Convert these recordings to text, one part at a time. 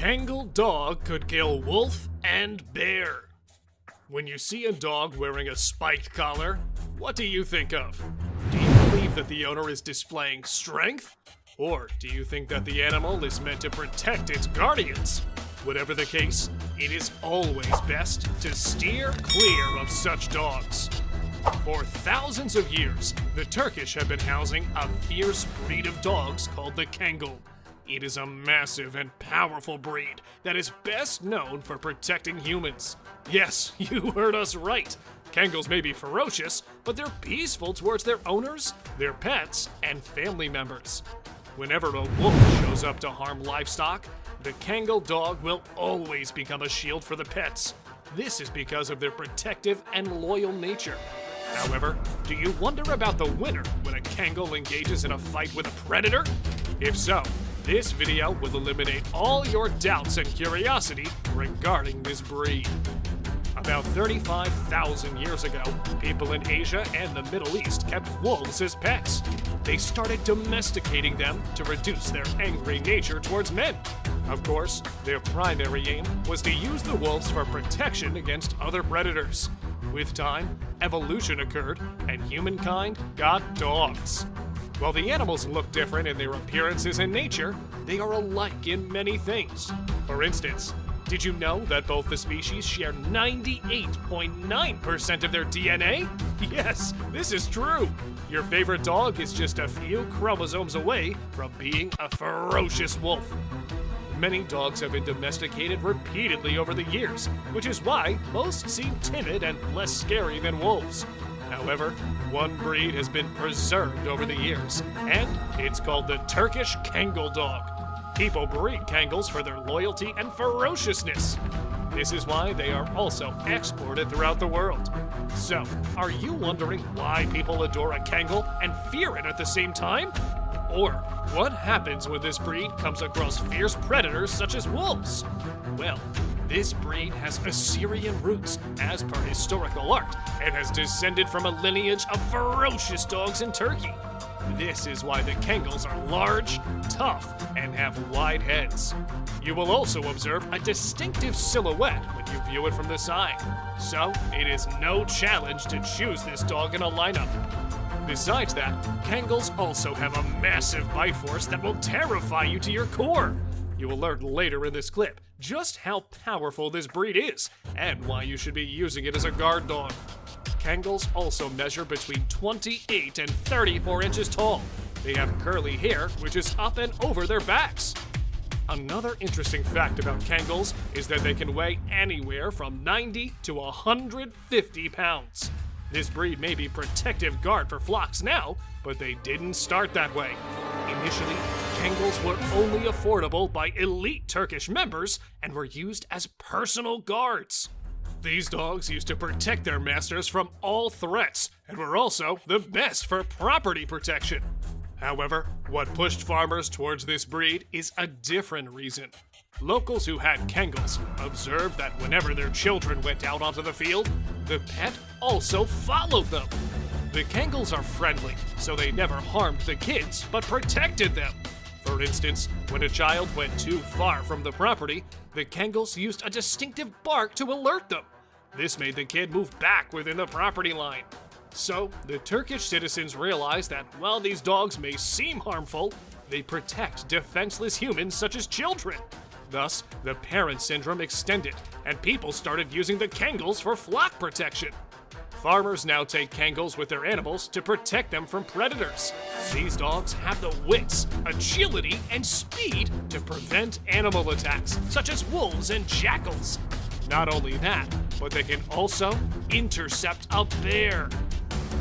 Kangal dog could kill wolf and bear. When you see a dog wearing a spiked collar, what do you think of? Do you believe that the owner is displaying strength? Or do you think that the animal is meant to protect its guardians? Whatever the case, it is always best to steer clear of such dogs. For thousands of years, the Turkish have been housing a fierce breed of dogs called the Kangal. It is a massive and powerful breed that is best known for protecting humans. Yes, you heard us right. Kangals may be ferocious, but they're peaceful towards their owners, their pets, and family members. Whenever a wolf shows up to harm livestock, the Kangal dog will always become a shield for the pets. This is because of their protective and loyal nature. However, do you wonder about the winner when a Kangal engages in a fight with a predator? If so, this video will eliminate all your doubts and curiosity regarding this breed. About 35,000 years ago, people in Asia and the Middle East kept wolves as pets. They started domesticating them to reduce their angry nature towards men. Of course, their primary aim was to use the wolves for protection against other predators. With time, evolution occurred, and humankind got dogs. While the animals look different in their appearances and nature, they are alike in many things. For instance, did you know that both the species share 98.9% of their DNA? Yes, this is true. Your favorite dog is just a few chromosomes away from being a ferocious wolf. Many dogs have been domesticated repeatedly over the years, which is why most seem timid and less scary than wolves. However, one breed has been preserved over the years, and it's called the Turkish Kangal dog. People breed Kangals for their loyalty and ferociousness. This is why they are also exported throughout the world. So, are you wondering why people adore a Kangal and fear it at the same time? Or what happens when this breed comes across fierce predators such as wolves? Well, this breed has Assyrian roots, as per historical art, and has descended from a lineage of ferocious dogs in Turkey. This is why the Kangals are large, tough, and have wide heads. You will also observe a distinctive silhouette when you view it from the side. So, it is no challenge to choose this dog in a lineup. Besides that, Kangals also have a massive bite force that will terrify you to your core. You will learn later in this clip just how powerful this breed is and why you should be using it as a guard dog. Kangals also measure between 28 and 34 inches tall. They have curly hair, which is up and over their backs. Another interesting fact about Kangals is that they can weigh anywhere from 90 to 150 pounds. This breed may be protective guard for flocks now, but they didn't start that way. Initially, Kangals were only affordable by elite Turkish members and were used as personal guards. These dogs used to protect their masters from all threats and were also the best for property protection. However, what pushed farmers towards this breed is a different reason. Locals who had Kangals observed that whenever their children went out onto the field, the pet also followed them. The Kangals are friendly, so they never harmed the kids but protected them. For instance, when a child went too far from the property, the Kangals used a distinctive bark to alert them. This made the kid move back within the property line. So, the Turkish citizens realized that while these dogs may seem harmful, they protect defenseless humans such as children. Thus, the parent syndrome extended, and people started using the Kangals for flock protection. Farmers now take Kangals with their animals to protect them from predators. These dogs have the wits, agility, and speed to prevent animal attacks, such as wolves and jackals. Not only that, but they can also intercept a bear.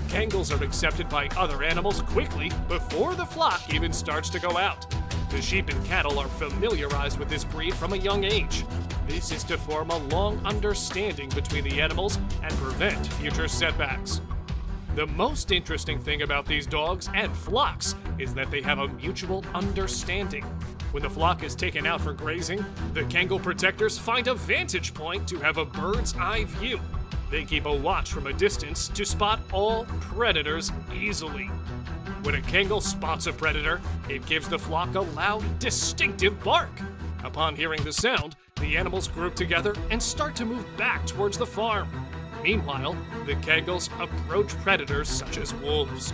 Kangals are accepted by other animals quickly before the flock even starts to go out. The sheep and cattle are familiarized with this breed from a young age. This is to form a long understanding between the animals and prevent future setbacks. The most interesting thing about these dogs and flocks is that they have a mutual understanding. When the flock is taken out for grazing, the Kangal protectors find a vantage point to have a bird's eye view. They keep a watch from a distance to spot all predators easily. When a Kangal spots a predator, it gives the flock a loud, distinctive bark. Upon hearing the sound, the animals group together and start to move back towards the farm. Meanwhile, the Kangals approach predators such as wolves.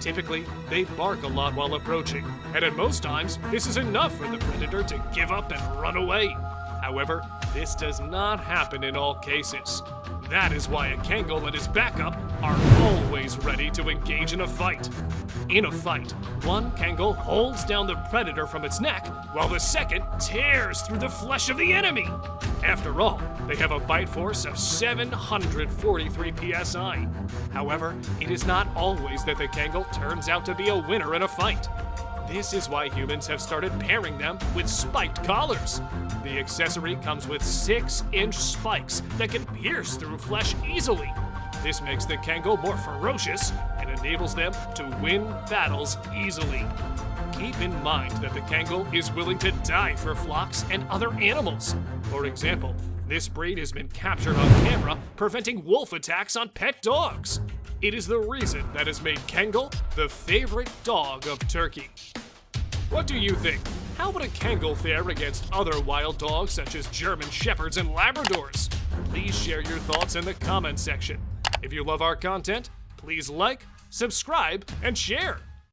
Typically, they bark a lot while approaching, and at most times, this is enough for the predator to give up and run away. However, this does not happen in all cases. That is why a Kangal and his backup are always ready to engage in a fight. In a fight, one Kangal holds down the predator from its neck, while the second tears through the flesh of the enemy. After all, they have a bite force of 743 psi. However, it is not always that the Kangal turns out to be a winner in a fight. This is why humans have started pairing them with spiked collars. The accessory comes with 6 inch spikes that can pierce through flesh easily. This makes the Kangal more ferocious and enables them to win battles easily. Keep in mind that the Kangal is willing to die for flocks and other animals. For example, this breed has been captured on camera preventing wolf attacks on pet dogs. It is the reason that has made Kangal the favorite dog of Turkey. What do you think? How would a Kangal fare against other wild dogs such as German Shepherds and Labradors? Please share your thoughts in the comment section. If you love our content, please like, subscribe, and share.